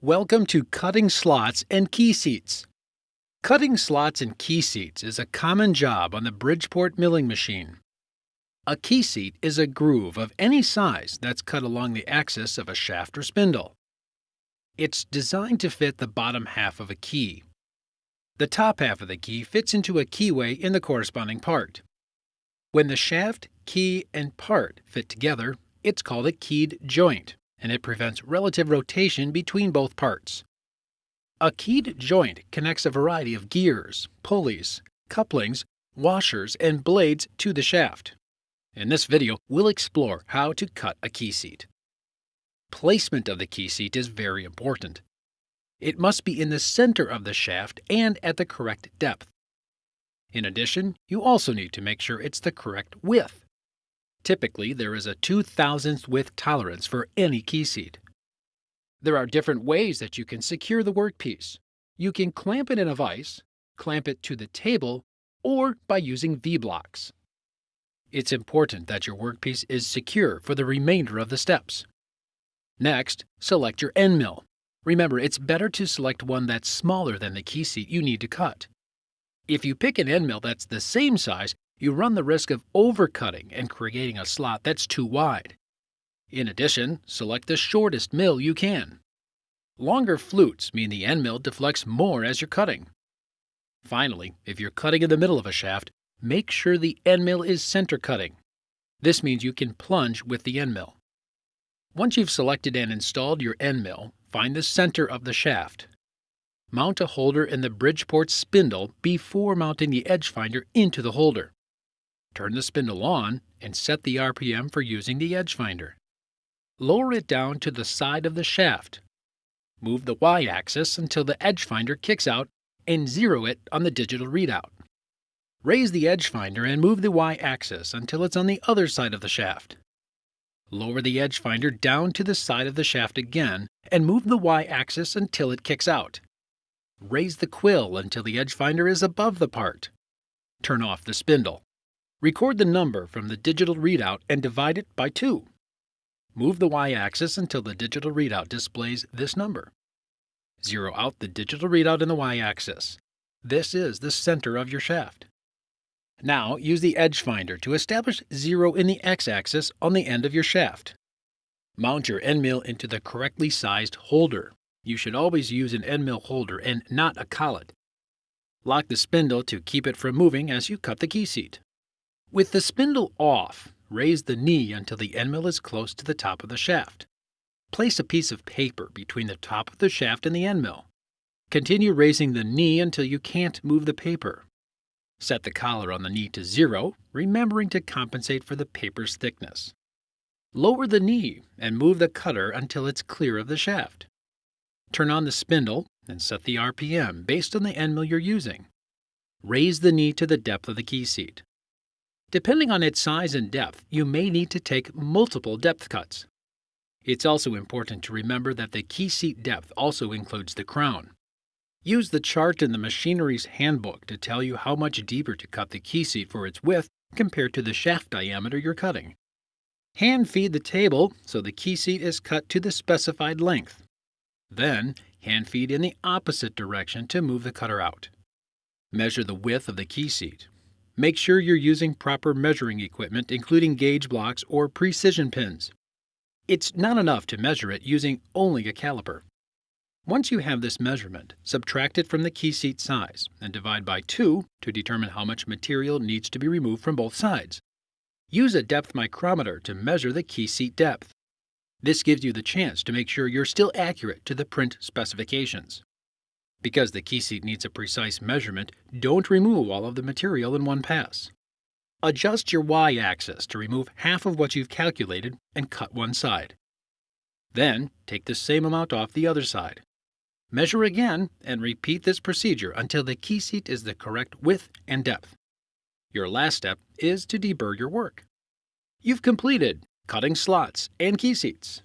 Welcome to Cutting Slots and Key Seats. Cutting slots and key seats is a common job on the Bridgeport milling machine. A key seat is a groove of any size that's cut along the axis of a shaft or spindle. It's designed to fit the bottom half of a key. The top half of the key fits into a keyway in the corresponding part. When the shaft, key, and part fit together, it's called a keyed joint, and it prevents relative rotation between both parts. A keyed joint connects a variety of gears, pulleys, couplings, washers, and blades to the shaft. In this video, we'll explore how to cut a key seat. Placement of the key seat is very important. It must be in the center of the shaft and at the correct depth. In addition, you also need to make sure it's the correct width. Typically, there is a 2 thousandth width tolerance for any key seat. There are different ways that you can secure the workpiece. You can clamp it in a vise, clamp it to the table, or by using V-blocks. It's important that your workpiece is secure for the remainder of the steps. Next, select your end mill. Remember, it's better to select one that's smaller than the key seat you need to cut. If you pick an end mill that's the same size, you run the risk of overcutting and creating a slot that's too wide. In addition, select the shortest mill you can. Longer flutes mean the end mill deflects more as you're cutting. Finally, if you're cutting in the middle of a shaft, Make sure the end mill is center cutting. This means you can plunge with the end mill. Once you've selected and installed your end mill, find the center of the shaft. Mount a holder in the Bridgeport spindle before mounting the edge finder into the holder. Turn the spindle on and set the RPM for using the edge finder. Lower it down to the side of the shaft. Move the y-axis until the edge finder kicks out and zero it on the digital readout. Raise the edge finder and move the y-axis until it's on the other side of the shaft. Lower the edge finder down to the side of the shaft again and move the y-axis until it kicks out. Raise the quill until the edge finder is above the part. Turn off the spindle. Record the number from the digital readout and divide it by 2. Move the y-axis until the digital readout displays this number. Zero out the digital readout in the y-axis. This is the center of your shaft. Now use the edge finder to establish zero in the x-axis on the end of your shaft. Mount your end mill into the correctly sized holder. You should always use an end mill holder and not a collet. Lock the spindle to keep it from moving as you cut the key seat. With the spindle off, raise the knee until the end mill is close to the top of the shaft. Place a piece of paper between the top of the shaft and the end mill. Continue raising the knee until you can't move the paper. Set the collar on the knee to zero, remembering to compensate for the paper's thickness. Lower the knee and move the cutter until it's clear of the shaft. Turn on the spindle and set the RPM based on the end mill you're using. Raise the knee to the depth of the key seat. Depending on its size and depth, you may need to take multiple depth cuts. It's also important to remember that the key seat depth also includes the crown. Use the chart in the machinery's handbook to tell you how much deeper to cut the key seat for its width compared to the shaft diameter you're cutting. Hand feed the table so the key seat is cut to the specified length. Then, hand feed in the opposite direction to move the cutter out. Measure the width of the key seat. Make sure you're using proper measuring equipment, including gauge blocks or precision pins. It's not enough to measure it using only a caliper. Once you have this measurement, subtract it from the key seat size and divide by 2 to determine how much material needs to be removed from both sides. Use a depth micrometer to measure the key seat depth. This gives you the chance to make sure you're still accurate to the print specifications. Because the key seat needs a precise measurement, don't remove all of the material in one pass. Adjust your y-axis to remove half of what you've calculated and cut one side. Then, take the same amount off the other side. Measure again and repeat this procedure until the key seat is the correct width and depth. Your last step is to deburr your work. You've completed cutting slots and key seats.